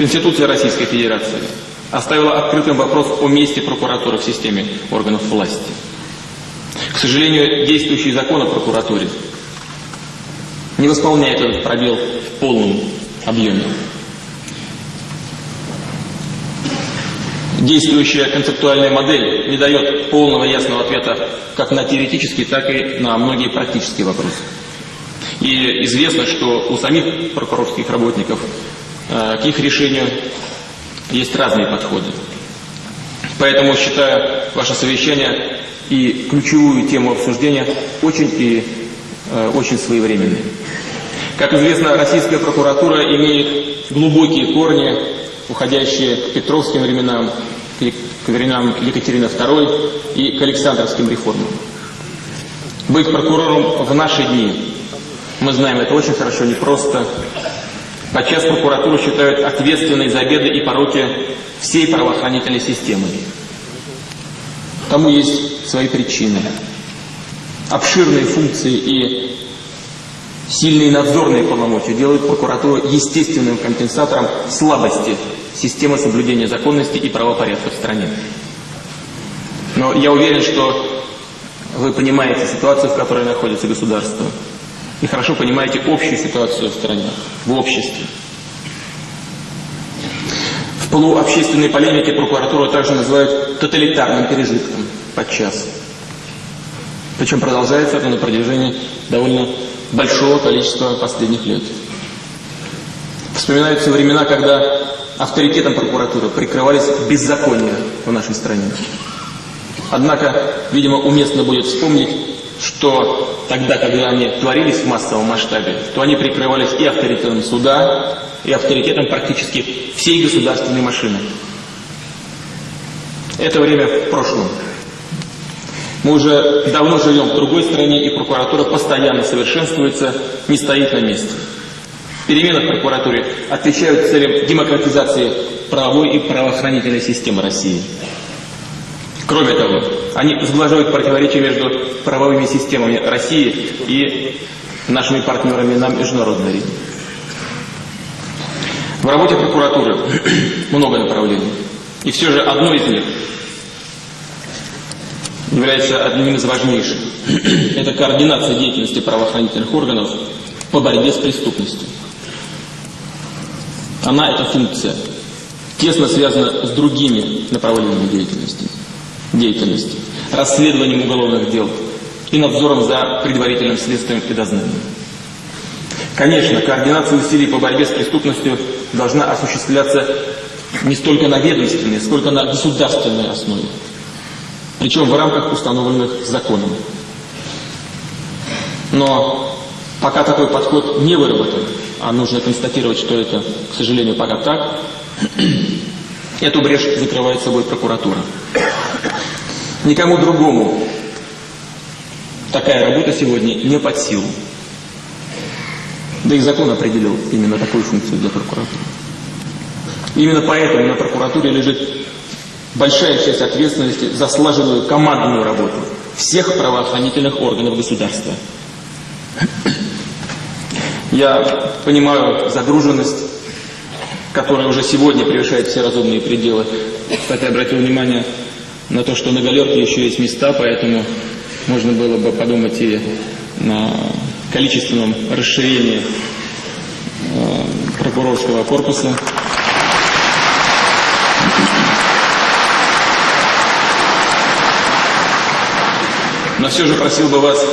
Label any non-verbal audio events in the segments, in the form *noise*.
Конституция Российской Федерации оставила открытым вопрос о месте прокуратуры в системе органов власти. К сожалению, действующий закон о прокуратуре не восполняет этот пробел в полном объеме. Действующая концептуальная модель не дает полного ясного ответа как на теоретические, так и на многие практические вопросы. И известно, что у самих прокурорских работников к их решению есть разные подходы. Поэтому считаю ваше совещание и ключевую тему обсуждения очень и э, очень своевременной. Как известно, российская прокуратура имеет глубокие корни, уходящие к петровским временам, к временам Екатерины II и к Александровским реформам. Быть прокурором в наши дни, мы знаем, это очень хорошо, непросто. Подчас прокуратуру считают ответственной за беды и пороки всей правоохранительной системы. Тому есть свои причины. Обширные функции и сильные надзорные полномочия делают прокуратуру естественным компенсатором слабости системы соблюдения законности и правопорядка в стране. Но я уверен, что вы понимаете ситуацию, в которой находится государство, и хорошо понимаете общую ситуацию в стране, в обществе. В полуобщественной полемике прокуратуру также называют тоталитарным пережитком подчас. Причем продолжается это на протяжении довольно большого количества последних лет. Вспоминаются времена, когда авторитетом прокуратуры прикрывались беззакония в нашей стране. Однако, видимо, уместно будет вспомнить, что тогда, когда они творились в массовом масштабе, то они прикрывались и авторитетом суда, и авторитетом практически всей государственной машины. Это время в прошлом. Мы уже давно живем в другой стране, и прокуратура постоянно совершенствуется, не стоит на месте. Перемены в прокуратуре отвечают целям демократизации правовой и правоохранительной системы России. Кроме того, они сглаживают противоречия между правовыми системами России и нашими партнерами на международной арене. В работе прокуратуры *clears throat* много направлений. И все же одно из них является одним из важнейших. *clears throat* Это координация деятельности правоохранительных органов по борьбе с преступностью. Она, эта функция, тесно связана с другими направлениями деятельности. Деятельности расследованием уголовных дел и надзором за предварительным следствием и дознанием. Конечно, координация усилий по борьбе с преступностью должна осуществляться не столько на ведомственной, сколько на государственной основе причем в рамках установленных законом. Но пока такой подход не выработан, а нужно констатировать, что это, к сожалению, пока так, *clears throat* эту брешь закрывает собой прокуратура. Никому другому такая работа сегодня не под силу. Да и закон определил именно такую функцию для прокуратуры. Именно поэтому на прокуратуре лежит большая часть ответственности за слаженную командную работу всех правоохранительных органов государства. Я понимаю загруженность, которая уже сегодня превышает все разумные пределы. Кстати, обратил внимание на то, что на галерке еще есть места, поэтому можно было бы подумать и на количественном расширении э, прокурорского корпуса. Но все же просил бы вас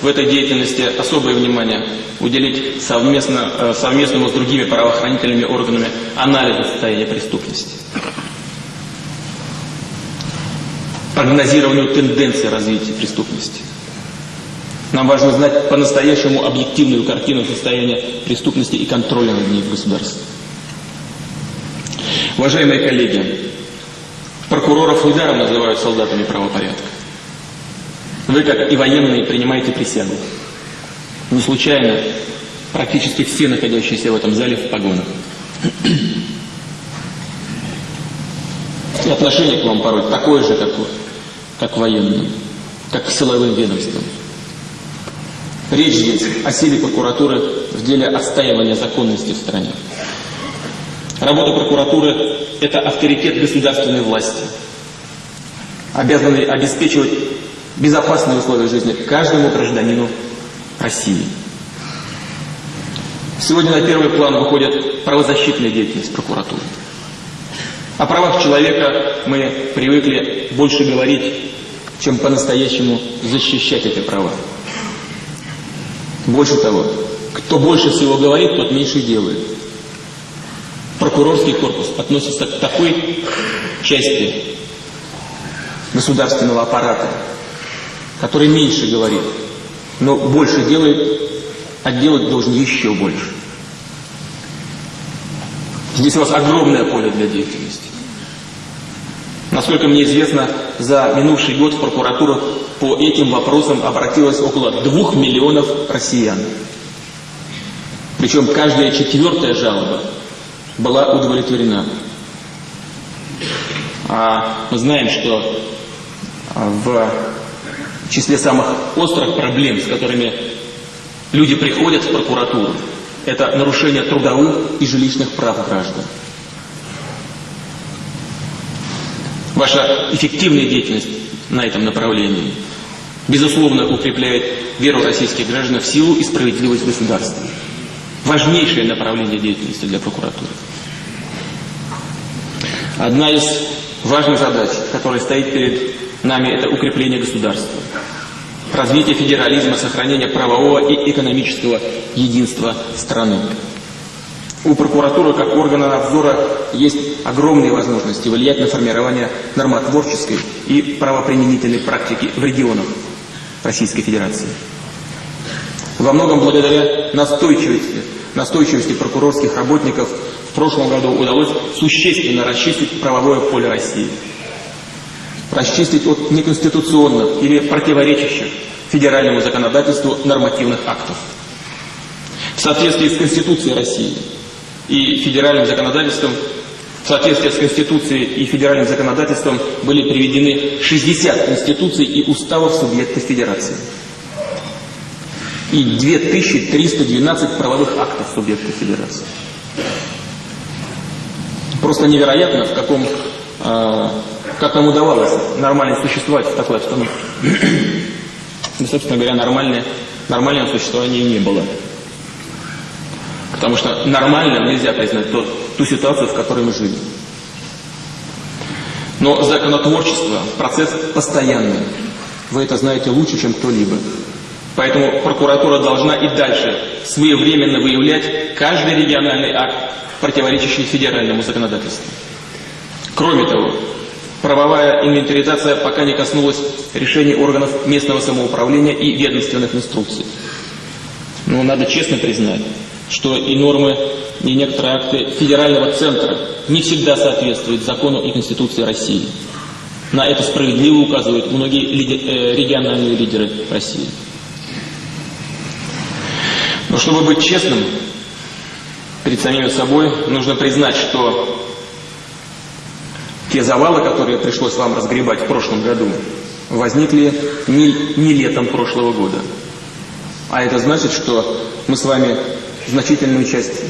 в этой деятельности особое внимание уделить совместно, э, совместному с другими правоохранительными органами анализу состояния преступности, прогнозированию тенденции развития преступности. Нам важно знать по-настоящему объективную картину состояния преступности и контроля над ней в государстве. Уважаемые коллеги, прокуроров недаром называют солдатами правопорядка. Вы, как и военные, принимаете присягу. Не случайно практически все находящиеся в этом зале в погонах. И отношение к вам порой такое же, как, как военным, как к силовым ведомствам. Речь здесь о силе прокуратуры в деле отстаивания законности в стране. Работа прокуратуры – это авторитет государственной власти, обязанный обеспечивать безопасные условия жизни каждому гражданину России. Сегодня на первый план выходит правозащитная деятельность прокуратуры. О правах человека мы привыкли больше говорить, чем по-настоящему защищать эти права. Больше того, кто больше всего говорит, тот меньше делает. Прокурорский корпус относится к такой части государственного аппарата, который меньше говорит, но больше делает, а делать должен еще больше. Здесь у вас огромное поле для деятельности. Насколько мне известно, за минувший год в прокуратуру по этим вопросам обратилось около двух миллионов россиян. Причем каждая четвертая жалоба была удовлетворена. А мы знаем, что в числе самых острых проблем, с которыми люди приходят в прокуратуру, это нарушение трудовых и жилищных прав граждан. Ваша эффективная деятельность на этом направлении, безусловно, укрепляет веру российских граждан в силу и справедливость государства. Важнейшее направление деятельности для прокуратуры. Одна из важных задач, которая стоит перед нами, это укрепление государства развитие федерализма, сохранение правового и экономического единства страны. У прокуратуры как органа надзора есть огромные возможности влиять на формирование нормотворческой и правоприменительной практики в регионах Российской Федерации. Во многом благодаря настойчивости, настойчивости прокурорских работников в прошлом году удалось существенно расчистить правовое поле России – расчистить от неконституционных или противоречащих федеральному законодательству нормативных актов. В соответствии с Конституцией России и федеральным законодательством, в соответствии с Конституцией и федеральным законодательством были приведены 60 конституций и уставов субъектов Федерации и 2312 правовых актов субъектов Федерации. Просто невероятно, в каком э, как нам удавалось нормально существовать в такой обстановке. Ну, собственно говоря, нормальное, нормального существования не было. Потому что нормально нельзя признать тот, ту ситуацию, в которой мы жили. Но законотворчество – процесс постоянный. Вы это знаете лучше, чем кто-либо. Поэтому прокуратура должна и дальше своевременно выявлять каждый региональный акт, противоречащий федеральному законодательству. Кроме того, Правовая инвентаризация пока не коснулась решений органов местного самоуправления и ведомственных инструкций. Но надо честно признать, что и нормы, и некоторые акты федерального центра не всегда соответствуют закону и Конституции России. На это справедливо указывают многие э, региональные лидеры России. Но чтобы быть честным перед самими собой, нужно признать, что те завалы, которые пришлось вам разгребать в прошлом году, возникли не, не летом прошлого года. А это значит, что мы с вами значительную часть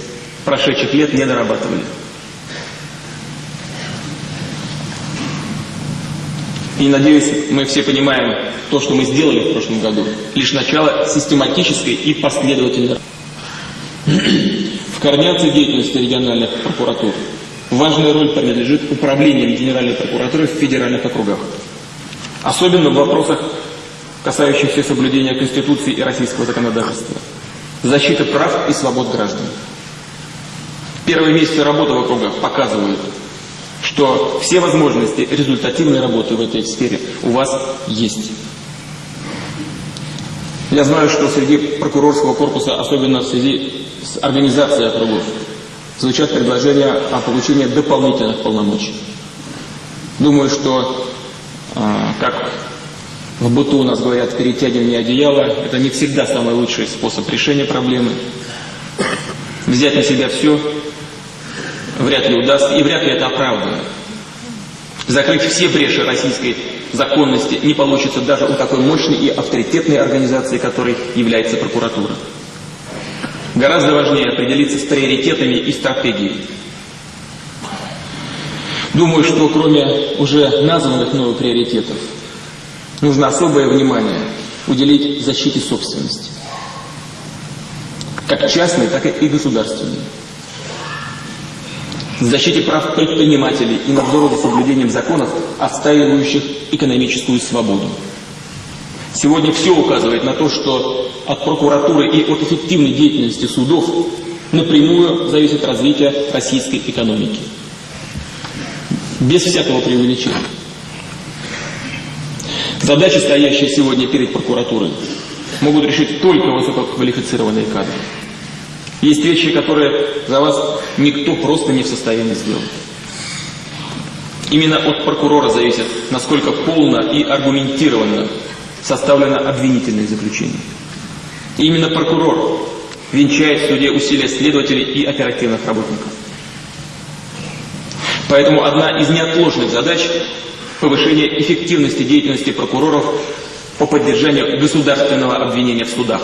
прошедших лет не дорабатывали. И надеюсь, мы все понимаем то, что мы сделали в прошлом году, лишь начало систематической и последовательной в координации деятельности региональных прокуратур Важная роль принадлежит управлением Генеральной прокуратуры в федеральных округах. Особенно в вопросах, касающихся соблюдения Конституции и российского законодательства. Защита прав и свобод граждан. Первые месяцы работы в округах показывают, что все возможности результативной работы в этой сфере у вас есть. Я знаю, что среди прокурорского корпуса, особенно в связи с организацией округов, звучат предложения о получении дополнительных полномочий. Думаю, что, а, как в быту у нас говорят, перетягивание одеяла – это не всегда самый лучший способ решения проблемы. Взять на себя все вряд ли удастся, и вряд ли это оправдано. Закрыть все бреши российской законности не получится даже у такой мощной и авторитетной организации, которой является прокуратура. Гораздо важнее определиться с приоритетами и стратегией. Думаю, что кроме уже названных мною приоритетов, нужно особое внимание уделить защите собственности. Как частной, так и государственной. Защите прав предпринимателей и надзору за соблюдением законов, отстаивающих экономическую свободу. Сегодня все указывает на то, что от прокуратуры и от эффективной деятельности судов напрямую зависит развитие российской экономики. Без всякого преувеличения. Задачи, стоящие сегодня перед прокуратурой, могут решить только высококвалифицированные кадры. Есть вещи, которые за вас никто просто не в состоянии сделать. Именно от прокурора зависит, насколько полно и аргументированно составлено обвинительное заключение. И именно прокурор венчает в суде усилия следователей и оперативных работников. Поэтому одна из неотложных задач – повышение эффективности деятельности прокуроров по поддержанию государственного обвинения в судах.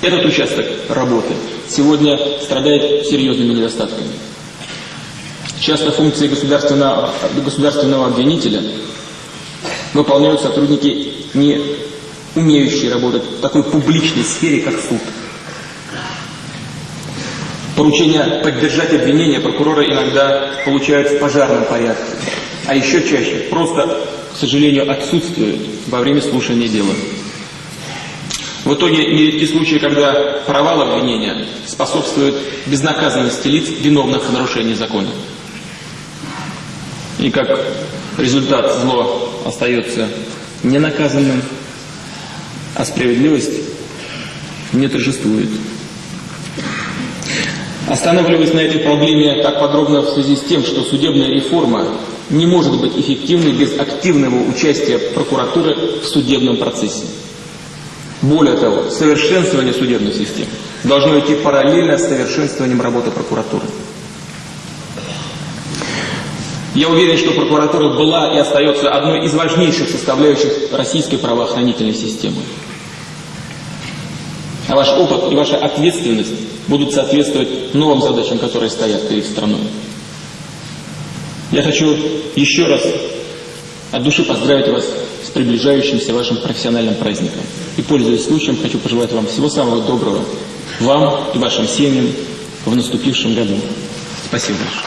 Этот участок работы сегодня страдает серьезными недостатками. Часто функции государственного, государственного обвинителя выполняют сотрудники, не умеющие работать в такой публичной сфере, как суд. Поручение поддержать обвинение прокурора иногда получают в пожарном порядке, а еще чаще просто, к сожалению, отсутствуют во время слушания дела. В итоге нередки случаи, когда провал обвинения способствует безнаказанности лиц, виновных в нарушении закона. И как результат зло остается ненаказанным, а справедливость не торжествует. Останавливаясь на этой проблеме так подробно в связи с тем, что судебная реформа не может быть эффективной без активного участия прокуратуры в судебном процессе. Более того, совершенствование судебной системы должно идти параллельно с совершенствованием работы прокуратуры. Я уверен, что прокуратура была и остается одной из важнейших составляющих российской правоохранительной системы. А ваш опыт и ваша ответственность будут соответствовать новым задачам, которые стоят перед страной. Я хочу еще раз от души поздравить вас с приближающимся вашим профессиональным праздником. И, пользуясь случаем, хочу пожелать вам всего самого доброго, вам и вашим семьям в наступившем году. Спасибо большое.